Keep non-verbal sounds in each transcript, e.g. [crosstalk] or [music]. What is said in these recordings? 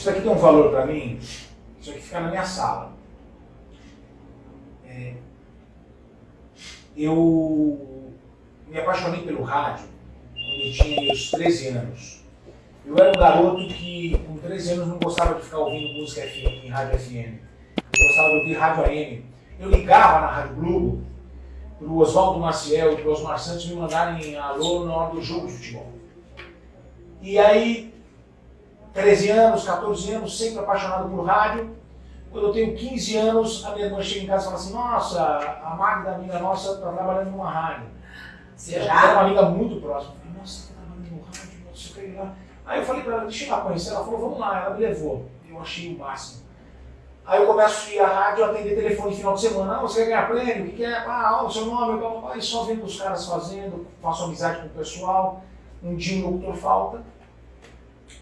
Isso aqui tem um valor para mim, isso aqui fica na minha sala. É, eu me apaixonei pelo rádio quando eu tinha meus 13 anos. Eu era um garoto que, com 13 anos, não gostava de ficar ouvindo música FM, rádio FM. Eu gostava de ouvir rádio AM. Eu ligava na Rádio Globo para o Oswaldo Maciel e para o Osmar Santos me mandarem alô na hora do jogo de futebol. E aí, 13 anos, 14 anos, sempre apaixonado por rádio. Quando eu tenho 15 anos, a minha irmã chega em casa e fala assim, nossa, a Magda, amiga nossa, está trabalhando numa rádio. Você já? Era uma amiga muito próxima. Eu falei, nossa, está trabalhando no rádio, nossa, eu lá. Aí eu falei para ela, deixa eu ir lá conhecer. Ela falou, vamos lá. Ela me levou. Eu achei o máximo. Aí eu começo a ir à rádio, atender telefone final de semana. Ah, você quer ganhar prêmio? O que, que é? Ah, o seu nome, blá, blá, blá. E só vendo os caras fazendo, faço amizade com o pessoal. Um dia um locutor falta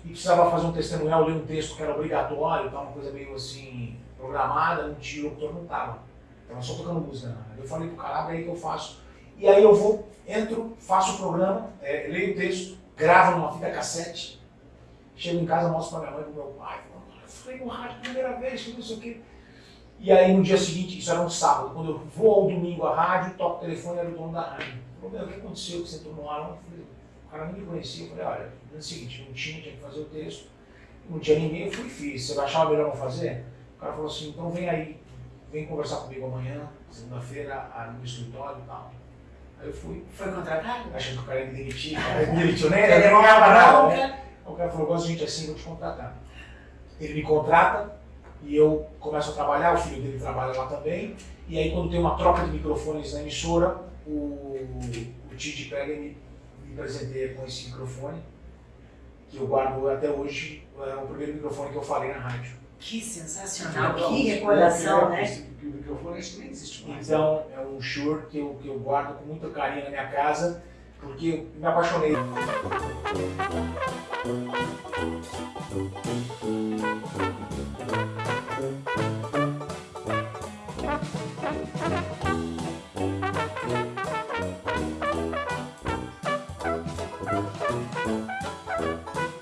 e precisava fazer um testemunhal, ler um texto que era obrigatório, tá, uma coisa meio assim, programada, um dia o não estava. Estava só tocando música. Né? Eu falei pro cara, aí que eu faço. E aí eu vou, entro, faço o programa, é, leio o texto, gravo numa fita cassete, chego em casa, mostro para minha mãe pro meu pai, eu falei no rádio primeira vez, que não sei o quê. E aí no dia seguinte, isso era um sábado, quando eu vou ao domingo à rádio, toco o telefone, era o dono da rádio. Meu, o que aconteceu que você entrou no ar? Eu falei, o cara nem me conhecia, eu falei, olha, no seguinte, não tinha, tinha que fazer o texto, não tinha ninguém, eu fui e fiz. Você achava melhor não fazer? O cara falou assim, então vem aí, vem conversar comigo amanhã, segunda-feira, no escritório e tal. Aí eu fui. Foi contratado? Achando que o cara ia me demitir, [laughs] o cara me demitiu, nem ele não ganhava nada, né? O cara falou, gosto de gente assim, vou te contratar. Ele me contrata e eu começo a trabalhar, o filho dele trabalha lá também, e aí quando tem uma troca de microfones na emissora, o, o Tite pega e me, me presenteia com esse microfone, que eu guardo até hoje, é o primeiro microfone que eu falei na rádio. Que sensacional, que, que recordação, né? O microfone acho que nem existe mais. Então, é um Shure que eu, que eu guardo com muito carinho na minha casa, porque eu me apaixonei. Música